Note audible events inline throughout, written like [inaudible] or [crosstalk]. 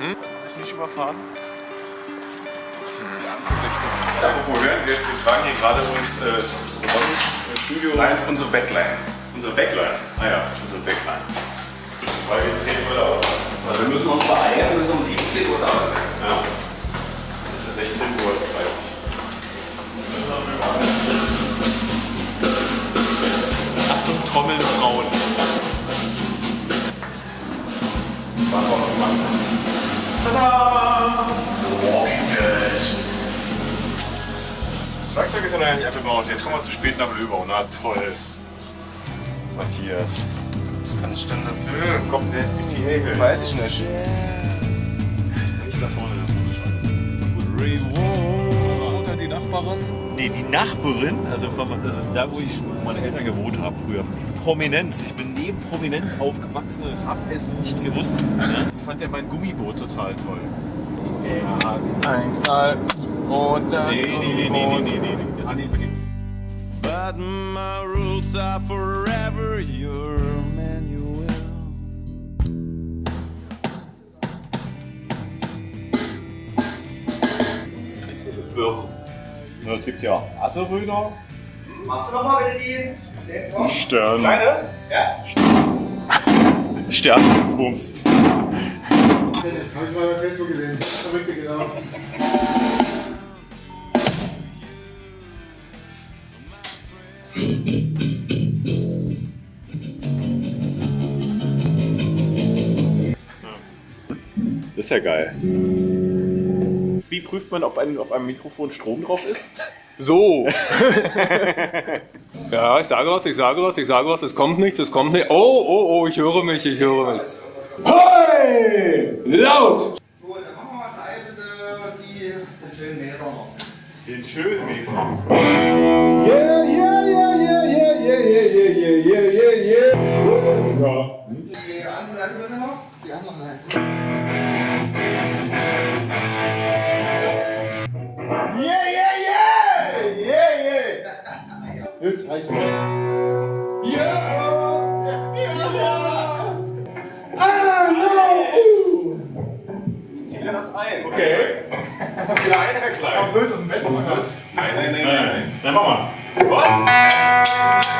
Hm? Lassen Sie sich nicht überfahren? Ja, wo hören wir? Wir tragen hier gerade uns äh, Ronnys Studio. Nein, unsere Backline. Unsere Backline. Ah ja, unsere Backline. Weil wir 10 Uhr da auch. Also wir müssen uns beeilen, wir müssen um 17 Uhr da sein. Ja. Tada! Walking Dead. Das Werkzeug ist ja noch nicht abgebaut. Jetzt kommen wir zu spät nach Löbau. Na toll. Matthias. Was kann ich denn dafür? Kommt der die Pegel. Weiß ich nicht. Nicht da vorne, das ist ohne Scheiße. Mutter, die Nachbarin. Nee, die Nachbarin, also, von, also da, wo ich meine Eltern gewohnt habe früher. Prominenz. Ich bin neben Prominenz aufgewachsen und hab es nicht gewusst. Ja? Ich fand ja mein Gummiboot total toll. Er hat ein Knall und ein Nee, nee, nee, nee, nee, nee, nee. Das Andi beginnt. But my rules are forever your manual. Ja, es gibt ja Asseröder. Machst du nochmal bitte die? Stern. Kleine? Ja. [laughs] Sternbums. Hab ich mal bei Facebook gesehen. Verrückte, genau. Das ist ja geil. Wie prüft man, ob ein, auf einem Mikrofon Strom drauf ist? So. ja, ich sage was, ich sage was, ich sage was, es kommt nichts, es kommt nicht. Oh, oh, oh, ich höre mich, ich höre mich. Hey! Laut! Gut, dann machen wir mal bitte die, den schönen Mäser noch. Den schönen Wesen. Yeah, yeah, yeah, yeah, yeah, yeah, yeah, yeah, yeah, yeah, yeah. Ja. Die andere Seite bitte noch. Die andere Seite. gleich. Ja! Yeah! yeah. Ah, no! Uh. Ich dir das ein. Okay. Das ist wieder Herr Vergleich. Komm, böse Moment. Nein, nein, nein, nein. Dann mach mal. What?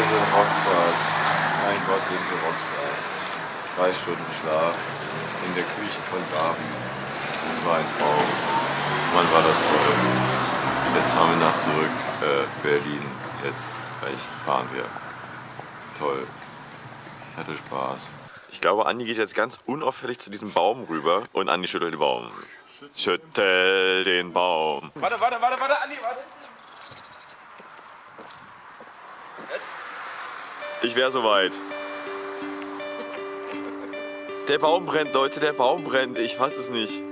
Wir sind Rockstars. Mein Gott, sind wir Rockstars. Drei Stunden Schlaf in der Küche von Gabi. Das war ein Traum. Mann, war das toll. Jetzt fahren wir nach zurück, äh, Berlin. Jetzt gleich fahren wir. Toll. Ich hatte Spaß. Ich glaube, Andi geht jetzt ganz unauffällig zu diesem Baum rüber und Andi schüttelt den Baum. Schüttel den Baum. Warte, warte, warte, warte, Andi, warte. Ich wäre soweit. Der Baum brennt, Leute, der Baum brennt. Ich fass es nicht.